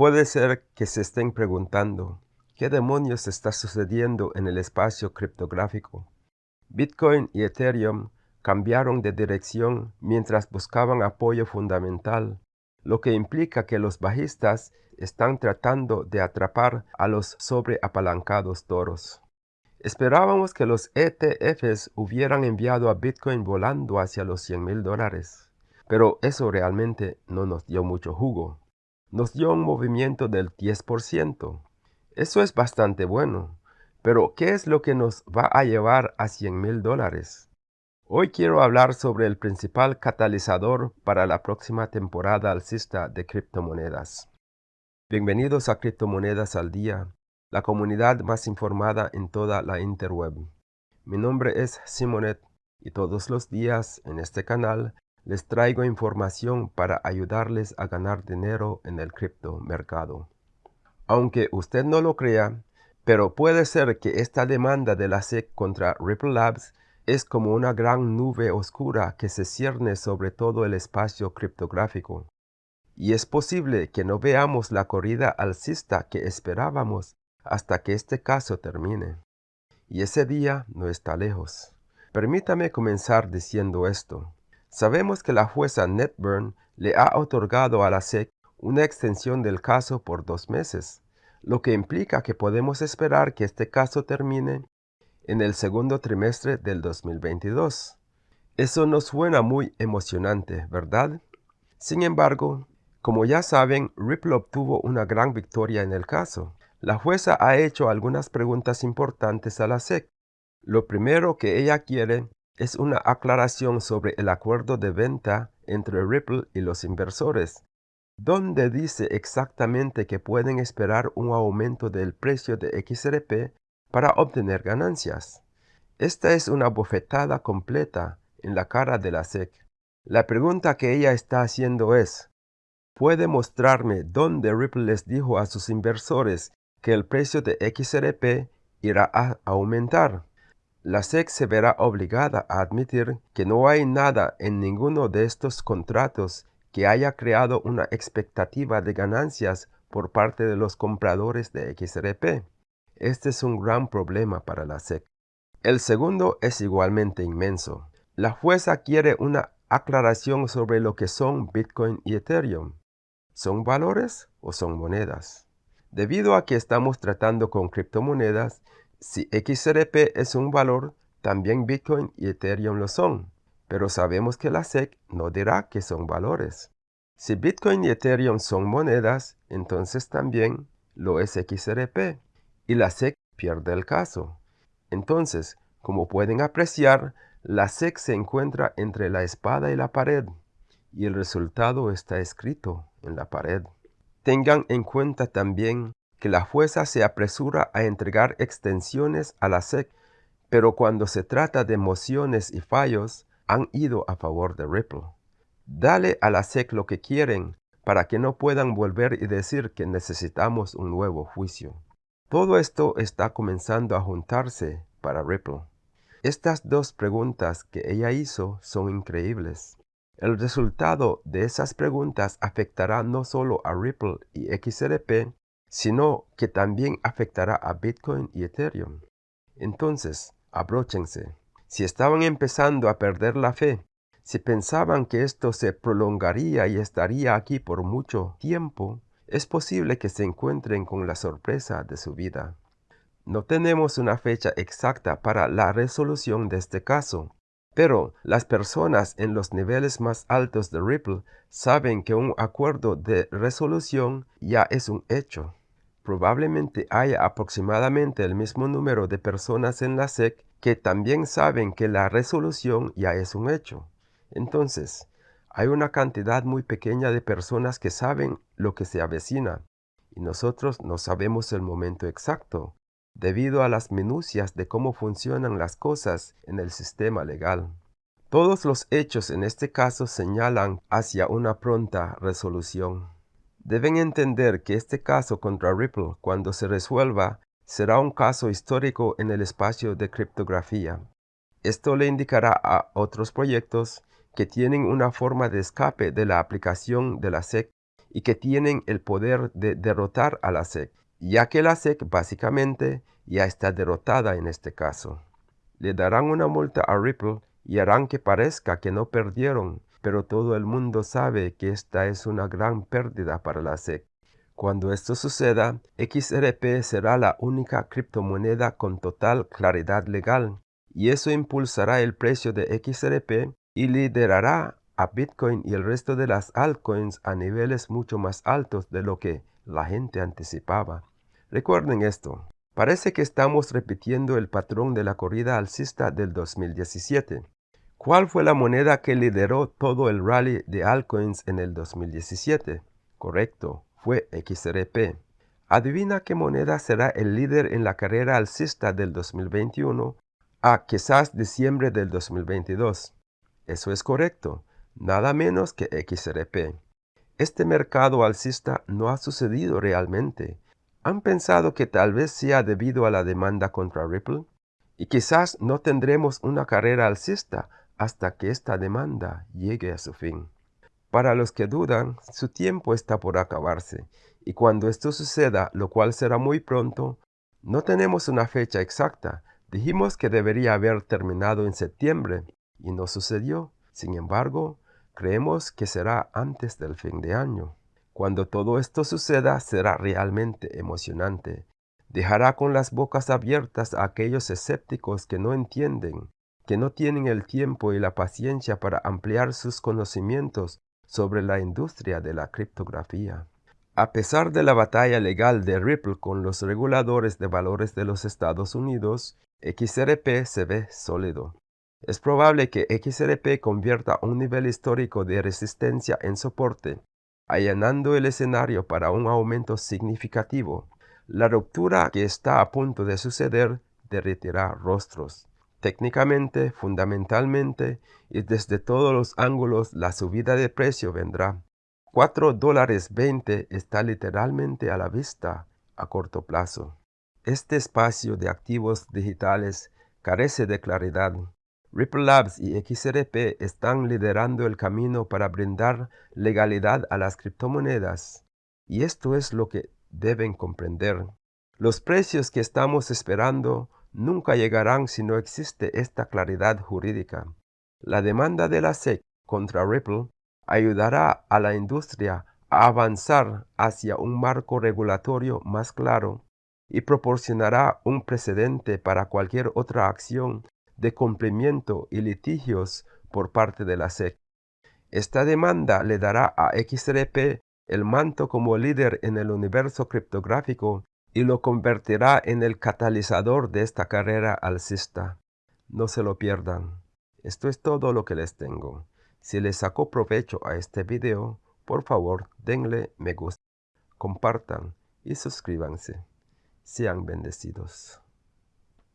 Puede ser que se estén preguntando, ¿qué demonios está sucediendo en el espacio criptográfico? Bitcoin y Ethereum cambiaron de dirección mientras buscaban apoyo fundamental, lo que implica que los bajistas están tratando de atrapar a los sobreapalancados toros. Esperábamos que los ETFs hubieran enviado a Bitcoin volando hacia los 100 mil dólares, pero eso realmente no nos dio mucho jugo nos dio un movimiento del 10%. Eso es bastante bueno, pero ¿qué es lo que nos va a llevar a 100 mil dólares? Hoy quiero hablar sobre el principal catalizador para la próxima temporada alcista de criptomonedas. Bienvenidos a Criptomonedas al Día, la comunidad más informada en toda la interweb. Mi nombre es Simonet y todos los días en este canal les traigo información para ayudarles a ganar dinero en el criptomercado. Aunque usted no lo crea, pero puede ser que esta demanda de la SEC contra Ripple Labs es como una gran nube oscura que se cierne sobre todo el espacio criptográfico. Y es posible que no veamos la corrida alcista que esperábamos hasta que este caso termine. Y ese día no está lejos. Permítame comenzar diciendo esto. Sabemos que la jueza Netburn le ha otorgado a la SEC una extensión del caso por dos meses, lo que implica que podemos esperar que este caso termine en el segundo trimestre del 2022. Eso nos suena muy emocionante, ¿verdad? Sin embargo, como ya saben, Ripple obtuvo una gran victoria en el caso. La jueza ha hecho algunas preguntas importantes a la SEC. Lo primero que ella quiere es una aclaración sobre el acuerdo de venta entre Ripple y los inversores, donde dice exactamente que pueden esperar un aumento del precio de XRP para obtener ganancias. Esta es una bofetada completa en la cara de la SEC. La pregunta que ella está haciendo es, ¿puede mostrarme dónde Ripple les dijo a sus inversores que el precio de XRP irá a aumentar? La SEC se verá obligada a admitir que no hay nada en ninguno de estos contratos que haya creado una expectativa de ganancias por parte de los compradores de XRP. Este es un gran problema para la SEC. El segundo es igualmente inmenso. La jueza quiere una aclaración sobre lo que son Bitcoin y Ethereum. ¿Son valores o son monedas? Debido a que estamos tratando con criptomonedas, si XRP es un valor, también Bitcoin y Ethereum lo son, pero sabemos que la SEC no dirá que son valores. Si Bitcoin y Ethereum son monedas, entonces también lo es XRP, y la SEC pierde el caso. Entonces, como pueden apreciar, la SEC se encuentra entre la espada y la pared, y el resultado está escrito en la pared. Tengan en cuenta también que la jueza se apresura a entregar extensiones a la SEC, pero cuando se trata de mociones y fallos, han ido a favor de Ripple. Dale a la SEC lo que quieren para que no puedan volver y decir que necesitamos un nuevo juicio. Todo esto está comenzando a juntarse para Ripple. Estas dos preguntas que ella hizo son increíbles. El resultado de esas preguntas afectará no solo a Ripple y XRP, sino que también afectará a Bitcoin y Ethereum. Entonces, abróchense. Si estaban empezando a perder la fe, si pensaban que esto se prolongaría y estaría aquí por mucho tiempo, es posible que se encuentren con la sorpresa de su vida. No tenemos una fecha exacta para la resolución de este caso, pero las personas en los niveles más altos de Ripple saben que un acuerdo de resolución ya es un hecho. Probablemente haya aproximadamente el mismo número de personas en la SEC que también saben que la resolución ya es un hecho. Entonces, hay una cantidad muy pequeña de personas que saben lo que se avecina y nosotros no sabemos el momento exacto debido a las minucias de cómo funcionan las cosas en el sistema legal. Todos los hechos en este caso señalan hacia una pronta resolución. Deben entender que este caso contra Ripple, cuando se resuelva, será un caso histórico en el espacio de criptografía. Esto le indicará a otros proyectos que tienen una forma de escape de la aplicación de la SEC y que tienen el poder de derrotar a la SEC, ya que la SEC básicamente ya está derrotada en este caso. Le darán una multa a Ripple y harán que parezca que no perdieron, pero todo el mundo sabe que esta es una gran pérdida para la SEC. Cuando esto suceda, XRP será la única criptomoneda con total claridad legal, y eso impulsará el precio de XRP y liderará a Bitcoin y el resto de las altcoins a niveles mucho más altos de lo que la gente anticipaba. Recuerden esto, parece que estamos repitiendo el patrón de la corrida alcista del 2017. ¿Cuál fue la moneda que lideró todo el rally de altcoins en el 2017? Correcto, fue XRP. Adivina qué moneda será el líder en la carrera alcista del 2021 a quizás diciembre del 2022. Eso es correcto, nada menos que XRP. Este mercado alcista no ha sucedido realmente. ¿Han pensado que tal vez sea debido a la demanda contra Ripple? Y quizás no tendremos una carrera alcista hasta que esta demanda llegue a su fin. Para los que dudan, su tiempo está por acabarse, y cuando esto suceda, lo cual será muy pronto, no tenemos una fecha exacta. Dijimos que debería haber terminado en septiembre, y no sucedió. Sin embargo, creemos que será antes del fin de año. Cuando todo esto suceda será realmente emocionante. Dejará con las bocas abiertas a aquellos escépticos que no entienden, que no tienen el tiempo y la paciencia para ampliar sus conocimientos sobre la industria de la criptografía. A pesar de la batalla legal de Ripple con los reguladores de valores de los Estados Unidos, XRP se ve sólido. Es probable que XRP convierta un nivel histórico de resistencia en soporte, allanando el escenario para un aumento significativo. La ruptura que está a punto de suceder derretirá rostros. Técnicamente, fundamentalmente y desde todos los ángulos la subida de precio vendrá. 4 dólares 20 está literalmente a la vista a corto plazo. Este espacio de activos digitales carece de claridad Ripple Labs y XRP están liderando el camino para brindar legalidad a las criptomonedas. Y esto es lo que deben comprender. Los precios que estamos esperando nunca llegarán si no existe esta claridad jurídica. La demanda de la SEC contra Ripple ayudará a la industria a avanzar hacia un marco regulatorio más claro y proporcionará un precedente para cualquier otra acción de cumplimiento y litigios por parte de la SEC. Esta demanda le dará a XRP el manto como líder en el universo criptográfico y lo convertirá en el catalizador de esta carrera alcista. No se lo pierdan. Esto es todo lo que les tengo. Si les sacó provecho a este video, por favor denle me gusta, compartan y suscríbanse. Sean bendecidos.